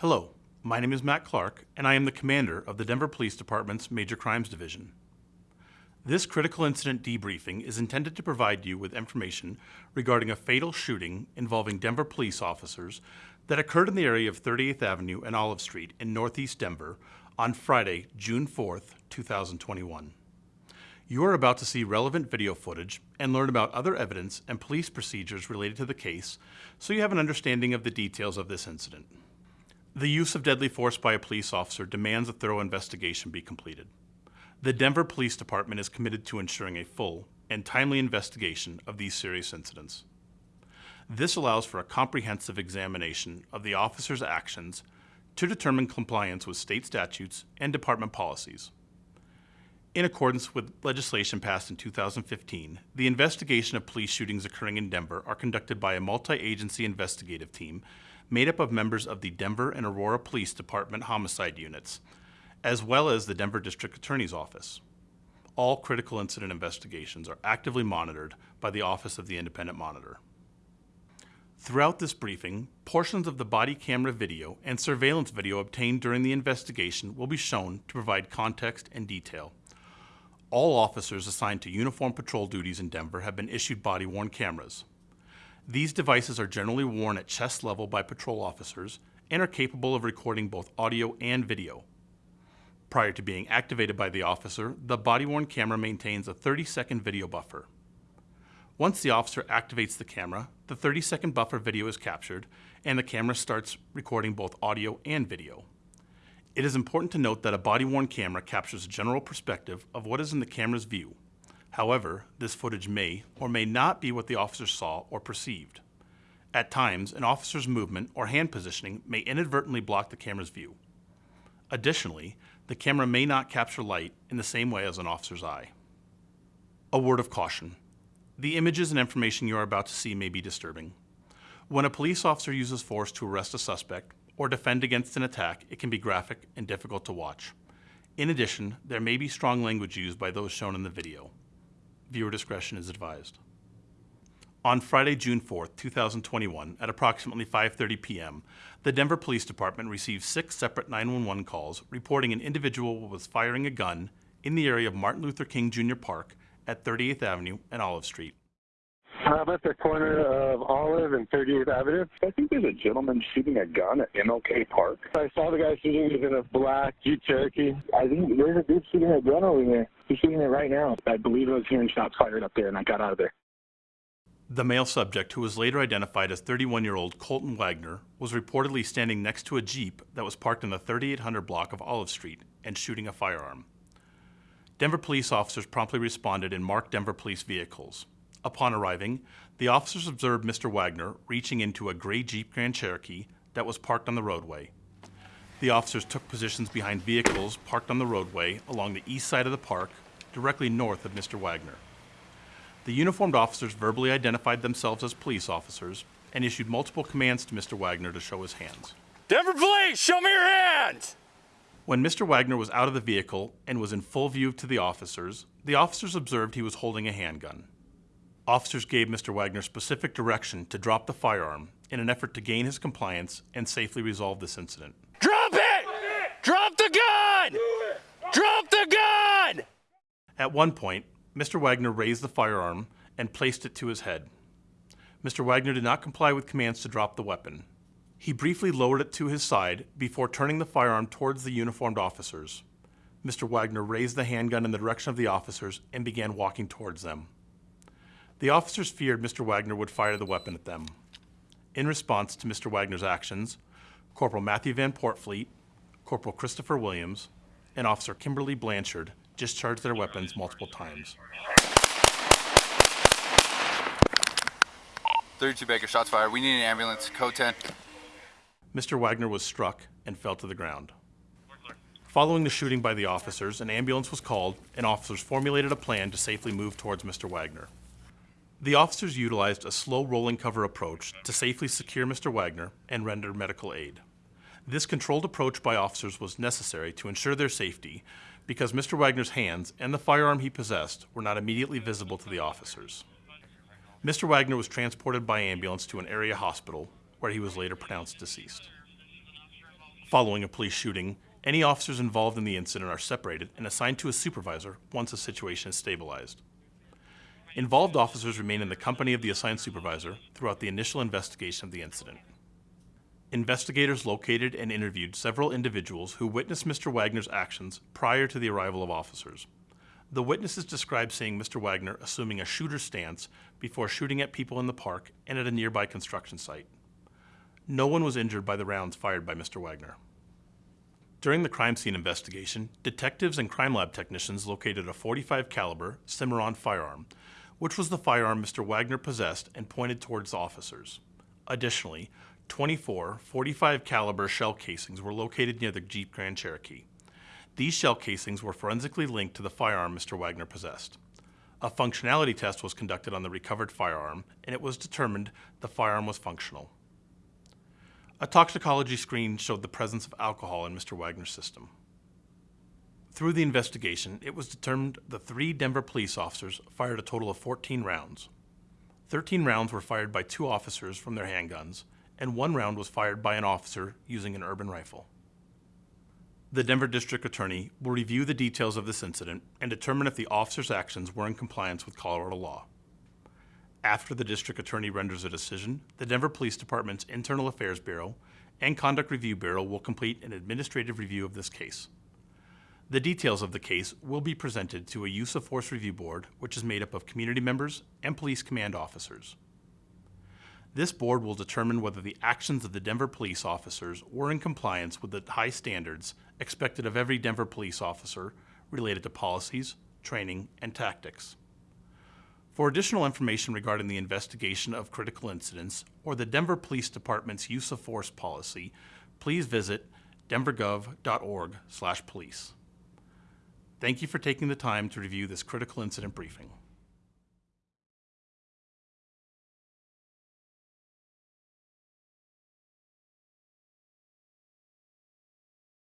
Hello, my name is Matt Clark, and I am the commander of the Denver Police Department's Major Crimes Division. This critical incident debriefing is intended to provide you with information regarding a fatal shooting involving Denver police officers that occurred in the area of 38th Avenue and Olive Street in Northeast Denver on Friday, June 4th, 2021. You are about to see relevant video footage and learn about other evidence and police procedures related to the case so you have an understanding of the details of this incident. The use of deadly force by a police officer demands a thorough investigation be completed. The Denver Police Department is committed to ensuring a full and timely investigation of these serious incidents. This allows for a comprehensive examination of the officer's actions to determine compliance with state statutes and department policies. In accordance with legislation passed in 2015, the investigation of police shootings occurring in Denver are conducted by a multi-agency investigative team made up of members of the Denver and Aurora Police Department homicide units, as well as the Denver District Attorney's Office. All critical incident investigations are actively monitored by the Office of the Independent Monitor. Throughout this briefing, portions of the body camera video and surveillance video obtained during the investigation will be shown to provide context and detail. All officers assigned to uniform patrol duties in Denver have been issued body-worn cameras. These devices are generally worn at chest level by patrol officers and are capable of recording both audio and video. Prior to being activated by the officer, the body-worn camera maintains a 30-second video buffer. Once the officer activates the camera, the 30-second buffer video is captured and the camera starts recording both audio and video. It is important to note that a body-worn camera captures a general perspective of what is in the camera's view. However, this footage may or may not be what the officer saw or perceived. At times, an officer's movement or hand positioning may inadvertently block the camera's view. Additionally, the camera may not capture light in the same way as an officer's eye. A word of caution. The images and information you are about to see may be disturbing. When a police officer uses force to arrest a suspect, or defend against an attack, it can be graphic and difficult to watch. In addition, there may be strong language used by those shown in the video. Viewer discretion is advised. On Friday, June 4, 2021, at approximately 5.30 p.m., the Denver Police Department received six separate 911 calls reporting an individual was firing a gun in the area of Martin Luther King Jr. Park at 38th Avenue and Olive Street. I'm at the corner of Olive and 38th Avenue. I think there's a gentleman shooting a gun at MLK Park. I saw the guy shooting. He's in a black Jeep Cherokee. I think there's a dude shooting a gun over here. He's shooting it right now. I believe I was hearing shots fired up there, and I got out of there. The male subject, who was later identified as 31-year-old Colton Wagner, was reportedly standing next to a Jeep that was parked in the 3800 block of Olive Street and shooting a firearm. Denver police officers promptly responded in marked Denver police vehicles. Upon arriving, the officers observed Mr. Wagner reaching into a gray Jeep Grand Cherokee that was parked on the roadway. The officers took positions behind vehicles parked on the roadway along the east side of the park, directly north of Mr. Wagner. The uniformed officers verbally identified themselves as police officers and issued multiple commands to Mr. Wagner to show his hands. Denver Police, show me your hands! When Mr. Wagner was out of the vehicle and was in full view to the officers, the officers observed he was holding a handgun. Officers gave Mr. Wagner specific direction to drop the firearm in an effort to gain his compliance and safely resolve this incident. Drop it! Drop the gun! Drop the gun! At one point, Mr. Wagner raised the firearm and placed it to his head. Mr. Wagner did not comply with commands to drop the weapon. He briefly lowered it to his side before turning the firearm towards the uniformed officers. Mr. Wagner raised the handgun in the direction of the officers and began walking towards them. The officers feared Mr. Wagner would fire the weapon at them. In response to Mr. Wagner's actions, Corporal Matthew Van Portfleet, Corporal Christopher Williams, and Officer Kimberly Blanchard discharged their weapons multiple times. 32 Baker, shots fired. We need an ambulance. Code 10. Mr. Wagner was struck and fell to the ground. Following the shooting by the officers, an ambulance was called and officers formulated a plan to safely move towards Mr. Wagner. The officers utilized a slow rolling cover approach to safely secure Mr. Wagner and render medical aid. This controlled approach by officers was necessary to ensure their safety because Mr. Wagner's hands and the firearm he possessed were not immediately visible to the officers. Mr. Wagner was transported by ambulance to an area hospital where he was later pronounced deceased. Following a police shooting, any officers involved in the incident are separated and assigned to a supervisor once the situation is stabilized. Involved officers remain in the company of the assigned supervisor throughout the initial investigation of the incident. Investigators located and interviewed several individuals who witnessed Mr. Wagner's actions prior to the arrival of officers. The witnesses described seeing Mr. Wagner assuming a shooter stance before shooting at people in the park and at a nearby construction site. No one was injured by the rounds fired by Mr. Wagner. During the crime scene investigation, detectives and crime lab technicians located a 45 caliber Cimarron firearm, which was the firearm Mr. Wagner possessed and pointed towards officers. Additionally, 24 45 caliber shell casings were located near the Jeep Grand Cherokee. These shell casings were forensically linked to the firearm Mr. Wagner possessed. A functionality test was conducted on the recovered firearm, and it was determined the firearm was functional. A toxicology screen showed the presence of alcohol in Mr. Wagner's system. Through the investigation, it was determined the three Denver police officers fired a total of 14 rounds. 13 rounds were fired by two officers from their handguns, and one round was fired by an officer using an urban rifle. The Denver District Attorney will review the details of this incident and determine if the officer's actions were in compliance with Colorado law. After the District Attorney renders a decision, the Denver Police Department's Internal Affairs Bureau and Conduct Review Bureau will complete an administrative review of this case. The details of the case will be presented to a Use of Force Review Board, which is made up of community members and police command officers. This board will determine whether the actions of the Denver police officers were in compliance with the high standards expected of every Denver police officer related to policies, training, and tactics. For additional information regarding the investigation of critical incidents or the Denver Police Department's use of force policy, please visit denvergov.org/police. Thank you for taking the time to review this critical incident briefing.